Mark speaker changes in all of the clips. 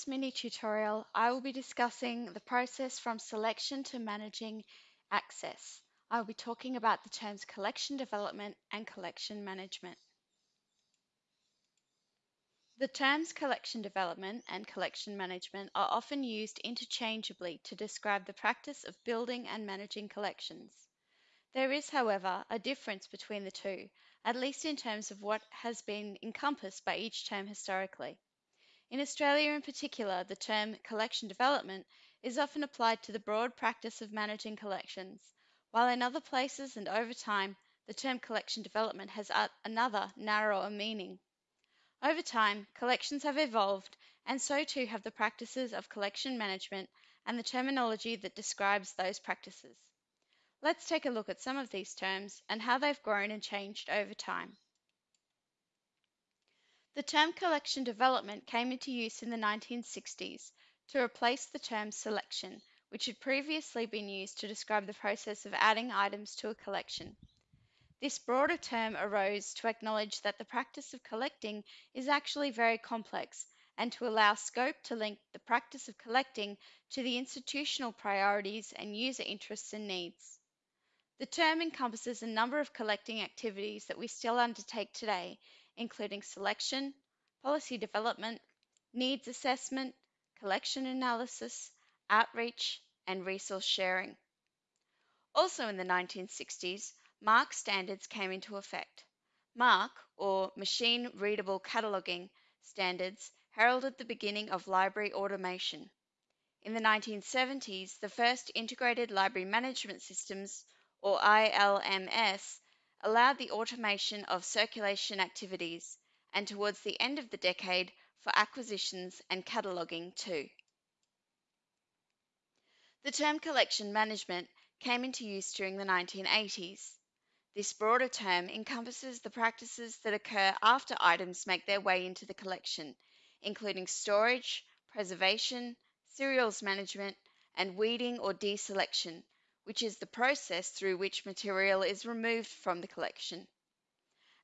Speaker 1: this mini tutorial, I will be discussing the process from selection to managing access. I will be talking about the terms collection development and collection management. The terms collection development and collection management are often used interchangeably to describe the practice of building and managing collections. There is, however, a difference between the two, at least in terms of what has been encompassed by each term historically. In Australia in particular, the term collection development is often applied to the broad practice of managing collections, while in other places and over time, the term collection development has another, narrower meaning. Over time, collections have evolved, and so too have the practices of collection management and the terminology that describes those practices. Let's take a look at some of these terms and how they've grown and changed over time. The term collection development came into use in the 1960s to replace the term selection, which had previously been used to describe the process of adding items to a collection. This broader term arose to acknowledge that the practice of collecting is actually very complex and to allow scope to link the practice of collecting to the institutional priorities and user interests and needs. The term encompasses a number of collecting activities that we still undertake today, including selection, policy development, needs assessment, collection analysis, outreach, and resource sharing. Also in the 1960s, MARC standards came into effect. MARC, or Machine Readable Cataloging standards, heralded the beginning of library automation. In the 1970s, the first integrated library management systems, or ILMS, allowed the automation of circulation activities, and towards the end of the decade for acquisitions and cataloging too. The term collection management came into use during the 1980s. This broader term encompasses the practices that occur after items make their way into the collection, including storage, preservation, serials management, and weeding or deselection, which is the process through which material is removed from the collection.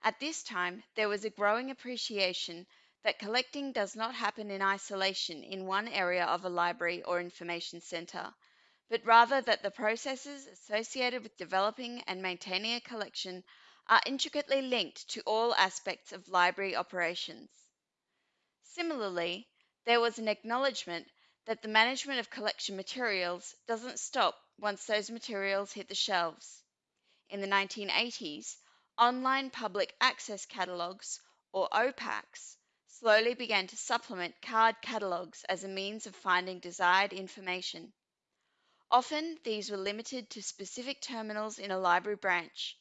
Speaker 1: At this time, there was a growing appreciation that collecting does not happen in isolation in one area of a library or information center, but rather that the processes associated with developing and maintaining a collection are intricately linked to all aspects of library operations. Similarly, there was an acknowledgement that the management of collection materials doesn't stop once those materials hit the shelves. In the 1980s, online public access catalogues, or OPACs, slowly began to supplement card catalogues as a means of finding desired information. Often, these were limited to specific terminals in a library branch.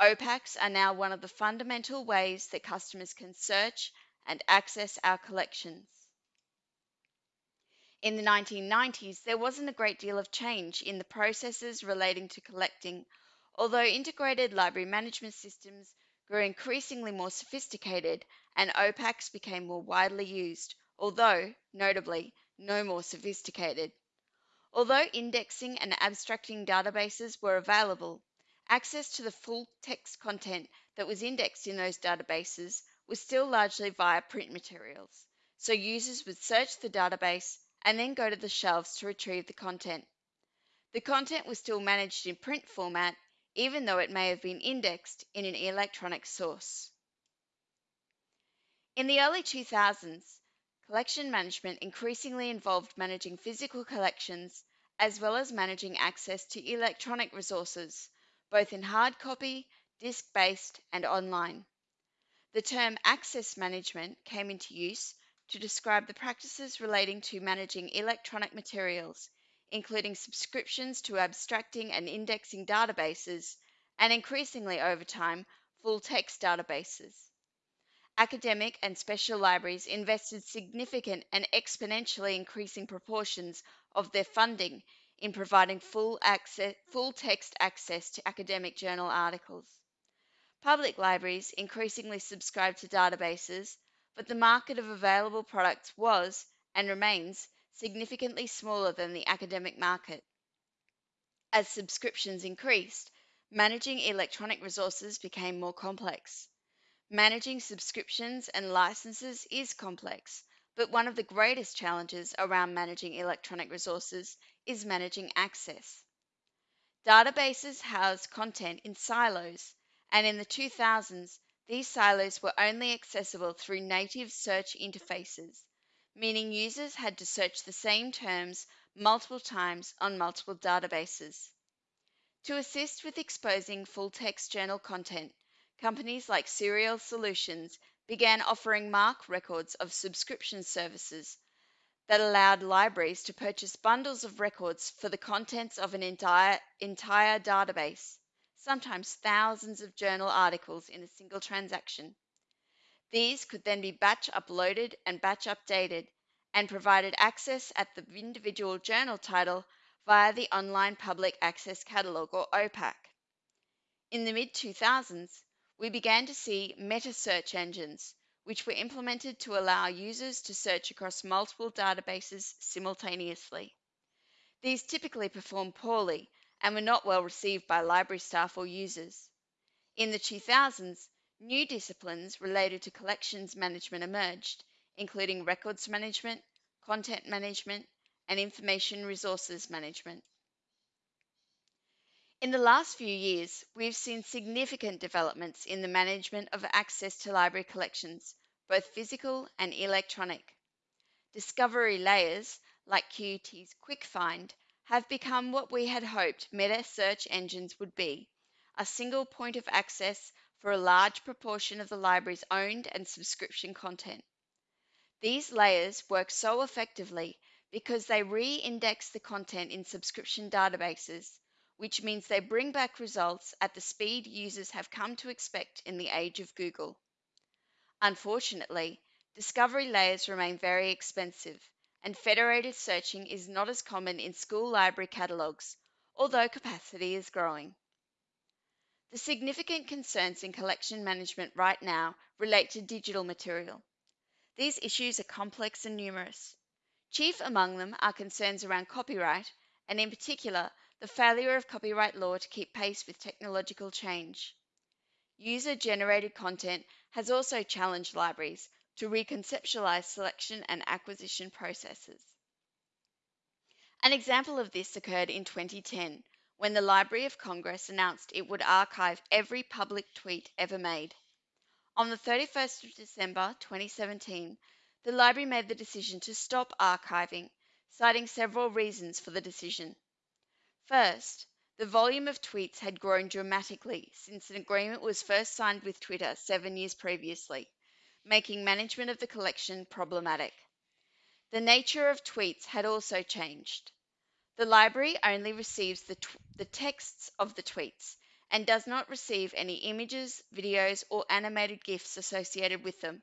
Speaker 1: OPACs are now one of the fundamental ways that customers can search and access our collections. In the 1990s, there wasn't a great deal of change in the processes relating to collecting, although integrated library management systems grew increasingly more sophisticated and OPACs became more widely used, although, notably, no more sophisticated. Although indexing and abstracting databases were available, access to the full text content that was indexed in those databases was still largely via print materials, so users would search the database and then go to the shelves to retrieve the content. The content was still managed in print format, even though it may have been indexed in an electronic source. In the early 2000s, collection management increasingly involved managing physical collections as well as managing access to electronic resources, both in hard copy, disk based, and online. The term access management came into use to describe the practices relating to managing electronic materials, including subscriptions to abstracting and indexing databases, and increasingly over time, full text databases. Academic and special libraries invested significant and exponentially increasing proportions of their funding in providing full, access, full text access to academic journal articles. Public libraries increasingly subscribe to databases but the market of available products was, and remains, significantly smaller than the academic market. As subscriptions increased, managing electronic resources became more complex. Managing subscriptions and licenses is complex, but one of the greatest challenges around managing electronic resources is managing access. Databases house content in silos, and in the 2000s, these silos were only accessible through native search interfaces, meaning users had to search the same terms multiple times on multiple databases. To assist with exposing full text journal content, companies like Serials Solutions began offering MARC records of subscription services that allowed libraries to purchase bundles of records for the contents of an entire, entire database, sometimes thousands of journal articles in a single transaction. These could then be batch uploaded and batch updated and provided access at the individual journal title via the Online Public Access Catalog or OPAC. In the mid 2000s, we began to see meta search engines, which were implemented to allow users to search across multiple databases simultaneously. These typically perform poorly and were not well received by library staff or users. In the 2000s, new disciplines related to collections management emerged, including records management, content management, and information resources management. In the last few years, we've seen significant developments in the management of access to library collections, both physical and electronic. Discovery layers, like QUT's QuickFind, have become what we had hoped meta search engines would be a single point of access for a large proportion of the library's owned and subscription content. These layers work so effectively because they re index the content in subscription databases which means they bring back results at the speed users have come to expect in the age of Google. Unfortunately, discovery layers remain very expensive, and federated searching is not as common in school library catalogues, although capacity is growing. The significant concerns in collection management right now relate to digital material. These issues are complex and numerous. Chief among them are concerns around copyright, and in particular, the failure of copyright law to keep pace with technological change. User generated content has also challenged libraries to reconceptualize selection and acquisition processes. An example of this occurred in 2010 when the Library of Congress announced it would archive every public tweet ever made. On the 31st of December 2017, the library made the decision to stop archiving, citing several reasons for the decision. First, the volume of tweets had grown dramatically since an agreement was first signed with Twitter seven years previously, making management of the collection problematic. The nature of tweets had also changed. The library only receives the, the texts of the tweets and does not receive any images, videos, or animated GIFs associated with them.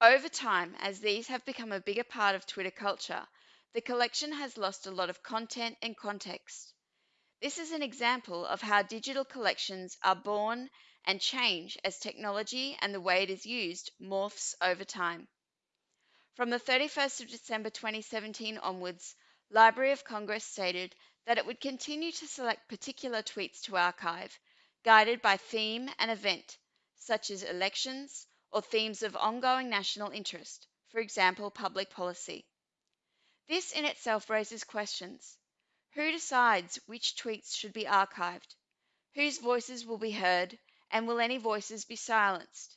Speaker 1: Over time, as these have become a bigger part of Twitter culture, the collection has lost a lot of content and context. This is an example of how digital collections are born and change as technology and the way it is used morphs over time. From the 31st of December 2017 onwards, Library of Congress stated that it would continue to select particular tweets to archive, guided by theme and event, such as elections or themes of ongoing national interest, for example, public policy. This in itself raises questions. Who decides which tweets should be archived? Whose voices will be heard, and will any voices be silenced?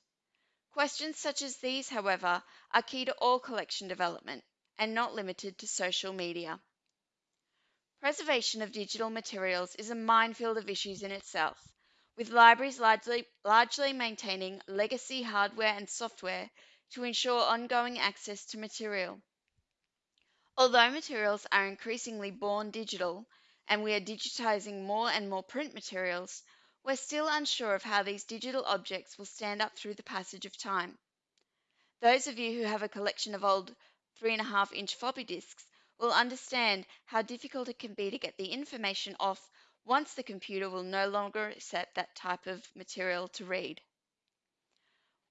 Speaker 1: Questions such as these, however, are key to all collection development and not limited to social media. Preservation of digital materials is a minefield of issues in itself, with libraries largely, largely maintaining legacy hardware and software to ensure ongoing access to material. Although materials are increasingly born digital and we are digitizing more and more print materials, we're still unsure of how these digital objects will stand up through the passage of time. Those of you who have a collection of old 3.5 inch floppy disks will understand how difficult it can be to get the information off once the computer will no longer accept that type of material to read.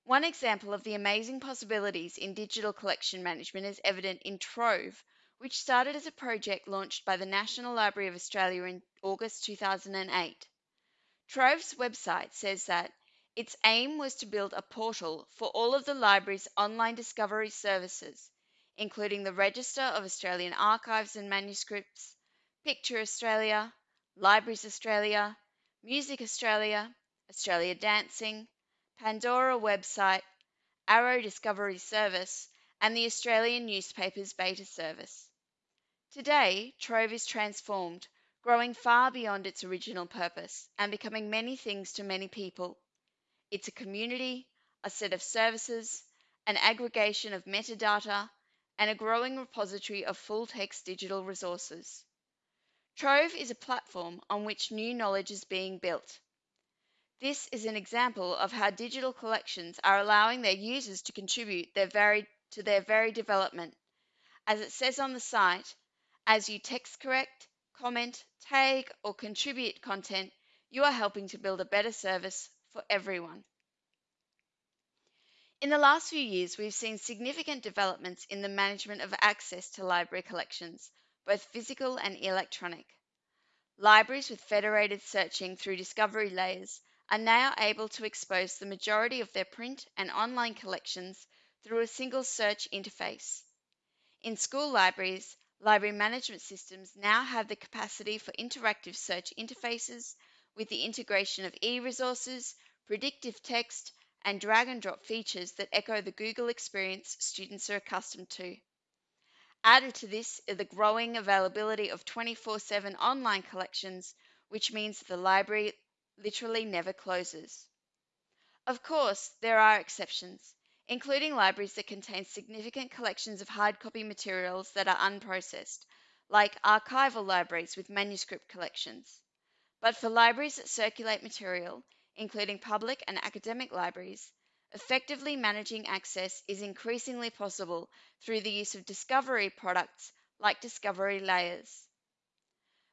Speaker 1: One example of the amazing possibilities in digital collection management is evident in Trove, which started as a project launched by the National Library of Australia in August 2008. Trove's website says that its aim was to build a portal for all of the library's online discovery services, including the Register of Australian Archives and Manuscripts, Picture Australia, Libraries Australia, Music Australia, Australia Dancing, Pandora website, Arrow Discovery Service, and the Australian Newspapers Beta Service. Today, Trove is transformed, growing far beyond its original purpose and becoming many things to many people. It's a community, a set of services, an aggregation of metadata, and a growing repository of full text digital resources. Trove is a platform on which new knowledge is being built. This is an example of how digital collections are allowing their users to contribute their very, to their very development. As it says on the site, as you text correct, comment, tag, or contribute content, you are helping to build a better service for everyone. In the last few years, we've seen significant developments in the management of access to library collections, both physical and electronic. Libraries with federated searching through discovery layers are now able to expose the majority of their print and online collections through a single search interface. In school libraries, library management systems now have the capacity for interactive search interfaces with the integration of e-resources, predictive text, and drag and drop features that echo the Google experience students are accustomed to. Added to this is the growing availability of 24 7 online collections, which means the library literally never closes. Of course, there are exceptions, including libraries that contain significant collections of hard copy materials that are unprocessed, like archival libraries with manuscript collections. But for libraries that circulate material, including public and academic libraries, effectively managing access is increasingly possible through the use of discovery products like discovery layers.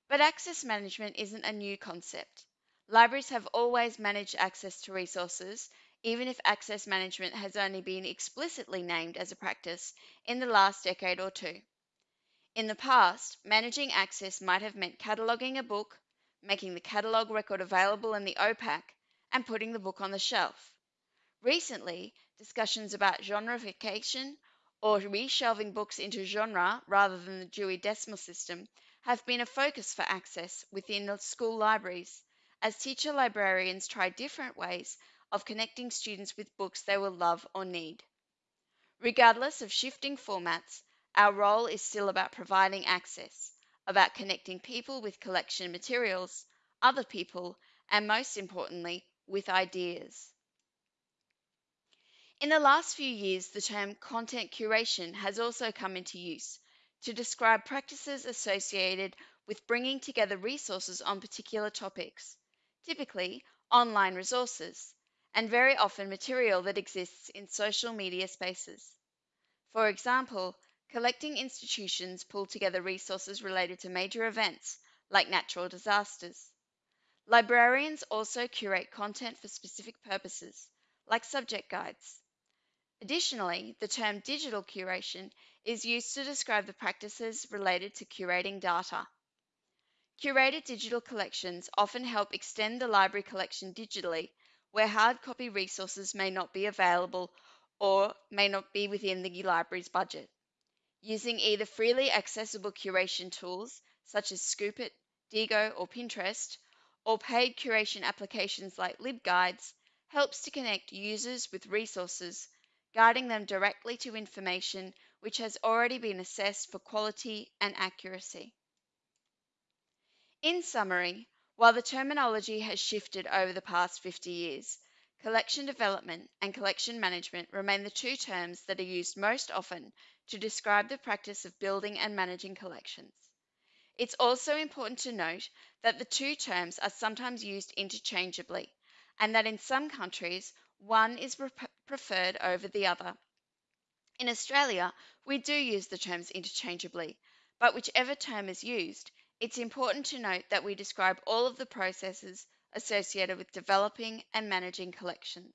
Speaker 1: But access management isn't a new concept. Libraries have always managed access to resources, even if access management has only been explicitly named as a practice in the last decade or two. In the past, managing access might have meant cataloguing a book, making the catalogue record available in the OPAC, and putting the book on the shelf. Recently, discussions about genreification or reshelving books into genre rather than the Dewey Decimal System have been a focus for access within school libraries as teacher librarians try different ways of connecting students with books they will love or need. Regardless of shifting formats, our role is still about providing access, about connecting people with collection materials, other people, and most importantly, with ideas. In the last few years, the term content curation has also come into use to describe practices associated with bringing together resources on particular topics, typically online resources, and very often material that exists in social media spaces. For example, collecting institutions pull together resources related to major events like natural disasters. Librarians also curate content for specific purposes, like subject guides. Additionally, the term digital curation is used to describe the practices related to curating data. Curated digital collections often help extend the library collection digitally, where hard copy resources may not be available or may not be within the library's budget. Using either freely accessible curation tools such as Scoop.it, Diigo, or Pinterest, or paid curation applications like LibGuides helps to connect users with resources, guiding them directly to information which has already been assessed for quality and accuracy. In summary, while the terminology has shifted over the past 50 years, collection development and collection management remain the two terms that are used most often to describe the practice of building and managing collections. It's also important to note that the two terms are sometimes used interchangeably, and that in some countries, one is preferred over the other. In Australia, we do use the terms interchangeably, but whichever term is used, it's important to note that we describe all of the processes associated with developing and managing collections.